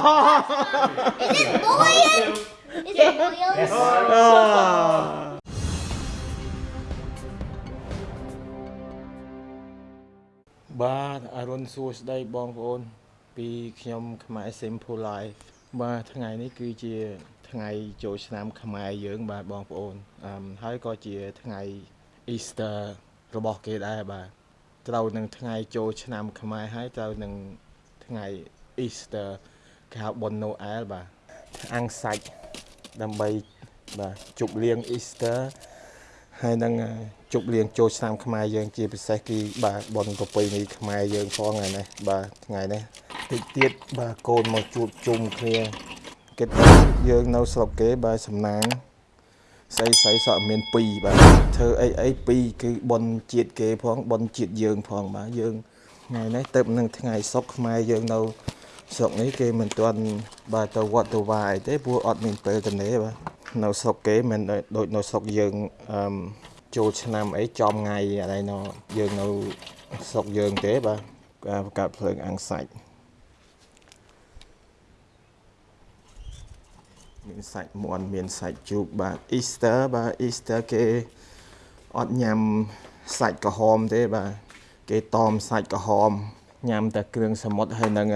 Is it boiling? Is it boiling? បាទអរុនសួស្តីបងប្អូន ពីខ្ញុំខ្មែរ Simple Life បាទថ្ងៃនេះគឺជាថ្ងៃចូលឆ្នាំខ្មែរយើងបាទបងប្អូនអឺហើយក៏ជាថ្ងៃ Easter របស់គេដែរបាទត្រូវនឹងថ្ងៃចូលឆ្នាំខ្មែរហើយត្រូវនឹងថ្ងៃ Easter គេហៅបុណ្យ Noel បាទអាំងសាច់ដើម្បីបាទជប់លៀង Easter ហើយនឹងជប់លៀងចូលឆ្នាំខ្មែរយើងជាពិសេសគឺបាទបុណ្យប្រពៃណីខ្មែរយើងផងថ្ងៃនេះបាទថ្ងៃនេះតិចទៀតបាទកូនមកជួបជុំគ្នាគិតថាយើងនៅស្រុកគេបាទសំណាងស្អីស្អីសក់មាន2បាទធ្វើអីអី2គឺបុណ្យជាតិគេផងបុណ្យជាតិយើងផងបាទយើងថ្ងៃនេះទៅនឹងថ្ងៃសុកខ្មែរយើងនៅ ស្រុកនេះគេមិនទាន់បាទទៅវត្តទៅវាយទេព្រោះអត់មានពេលទៅនេះបាទនៅស្រុកគេមិនដូចនៅស្រុកយើងអឺចូលឆ្នាំអីចំថ្ងៃអីណោយើងនៅស្រុកយើងទេបាទការបង្កើតភ្លើងអាំងសាច់មានសាច់មាន់មានសាច់ជ្រូកបាទ Easter បាទ Easter គេអត់ញ៉ាំសាច់ក្រហមទេបាទគេតមសាច់ក្រហមញ៉ាំតែគ្រឿងសមុទ្រហើយនឹង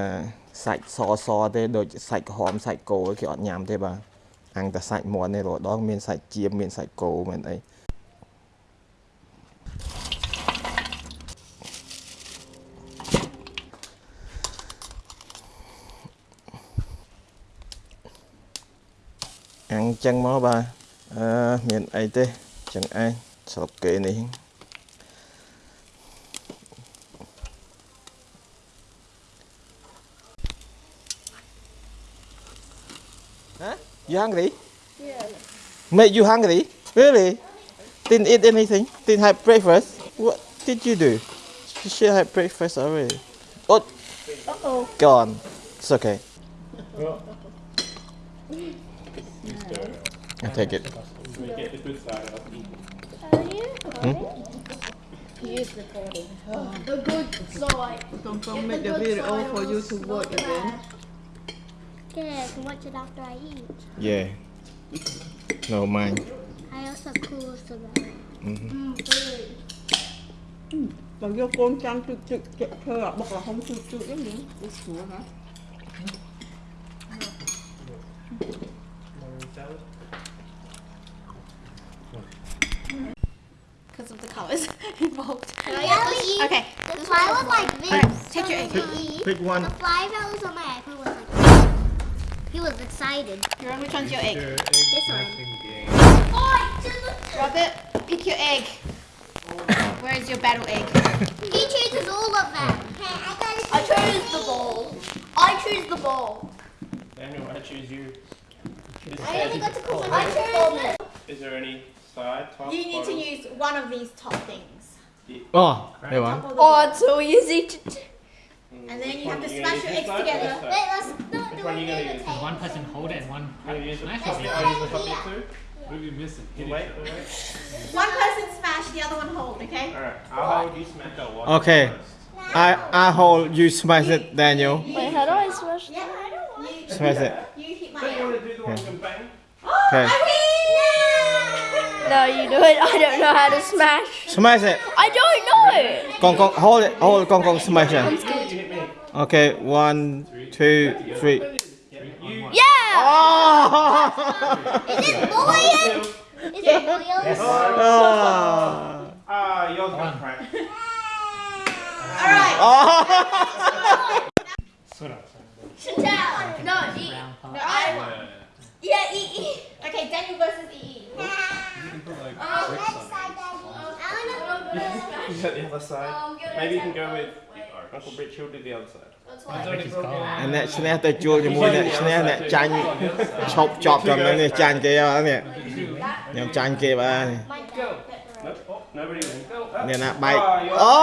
សាច់សសទេដូចសាច់ក្រហមសាច់គោគេអត់ញ៉ាំទេបាទអាំងតែសាច់មាន់នេះរដងមានសាច់ជៀមមានសាច់គោមែនអីអាំងចឹងមកបាទអឺមានអីទេចឹងឯងស្រុកគេនេះ Huh? You hungry? Yeah. Made you hungry? Really? Didn't eat anything? Didn't have breakfast? What did you do? You should have breakfast already. Oh, Uh-oh. gone. It's okay. I take it. Hmm? He is recording. Oh, the good side. Don't come make the video for you to watch again. Can watch it after I eat. Yeah. No mind. I also cool so that. Mhm. Mm. Mà vô con trăng trực trực trực thơ à, bọc là không trực trực giống như Ủa sủa hả? because of the colours involved. Okay, The fly was like this. take your egg. Pick one. The fly that was He was excited. Jerome, which one's your egg? This one. Robert, pick your egg. Where is your battle egg? He chooses all of them. Okay, I got I chose the ball. I choose the ball. Daniel, I choose you. This I only got to cook one. I chose it. Is there any side, top, You need to use one of these top things. Oh, there one. Top the Oh, it's so easy to. Mm, And then which you have to you smash your eggs this side or together. Wait, let's not Which do one you gonna use? table. One person hold it and one You gonna use the smash top it. bit or use the top too? What are you missing? Wait, wait, wait. One person smash, the other one hold, okay? Alright, I'll hold you smash. Okay. I I hold you smash it, Daniel. Wait, how do I smash? Yeah, I don't want you. Smash it. You hit my Don't you want to do the one you can bang? Oh, okay. I win! No, you do it. I don't know how to smash. Smash it. I don't know. Gong gong hold it. Hold Gong gong smash it. You hit me. Okay, one, two, three. You. Yeah. Oh! Is it boiling? Is it boiling? oh! Ah, yours got cracked. Alright. oh! Sort of. Chantal. No, eat. Brown part. No, I want. Yeah, E E. Okay, Daniel versus E E. You got the other side. Maybe you can go with Uncle Rich. He'll do the other side. Rich is gone. អាអ្នកឈ្នះទៅជួលជាមួយអ្នកឈ្នះអ្នកចាញ់ឈប់ចប់ត្រឹមហ្នឹងនេះចាញ់គេហើយនេះខ្ញុំចាញ់គេបាទនេះ Nope. Oh, nobody wins. អ្នកណាបែក Ah, yours. អូ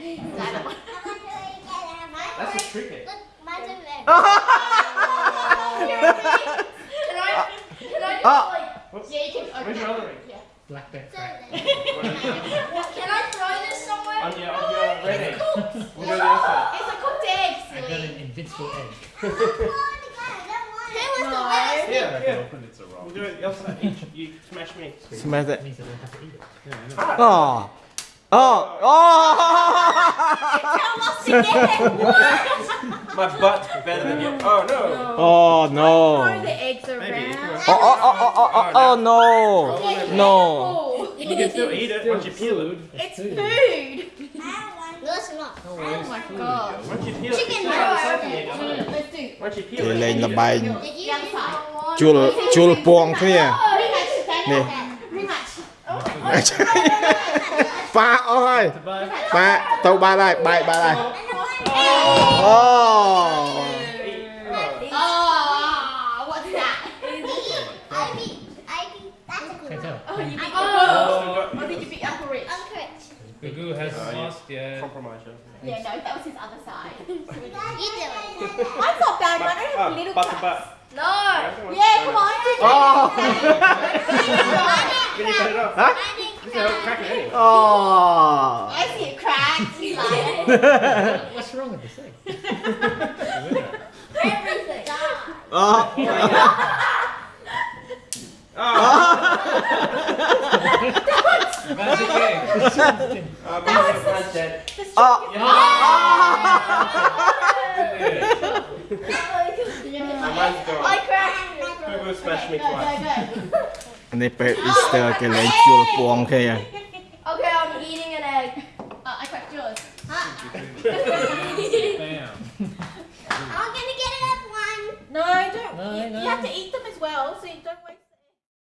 Yeah, I. I don't want. That's a trick. Look, mine's over there. Can I? Can I just Oh. like? Whoops. Yeah, you can. Okay. Where's your other ring? Yeah. Black bet It's crack. over there. Can I throw this somewhere? On your, on your red egg. Cooked. We'll do the other. It's a cooked egg, I got an invincible egg. Who was the No. last? Yeah, I yeah. can open it's a roll. We'll do it the other side. You smash me. Smash it. means I have to eat it. Oh. Oh! Oh! again! My butt better than you. Oh no! Oh no! The eggs Oh, oh, oh, oh, oh, oh, oh, no! No! You can still eat it once you peel it. It's food! No, it's not. Oh my god. Chicken you peel it, Chicken it's Once you peel it, lên là bay. Chua chua pong thế à? Rematch. ប៉ាអស់ហើយ Goodbye. ប៉ាទៅបានហើយបែកបានហើយអូ Oh, what's that? I beat, I beat, that's a Can't good tell. Oh, you beat Oh. Oh, oh, did you beat Uncle Rich? one. Correct. Gugu has Oh, yeah. lost, yeah. Compromise, yeah. Yeah, no, that was his other side. You do it. Mine's not bad, mine only has Ah, little butter cracks. butt. No. Yeah, come on. Oh. Can you cut it off? Huh? There's. Oh. I see a crack. You liar. What's wrong with this thing? Everything. Oh. oh. I cracked. Google smashed me twice. And okay, here. Okay, I'm eating an egg. Uh, I cracked yours. I'm gonna get it one. No, I don't. No, you, no. you have to eat them as well, so you don't waste.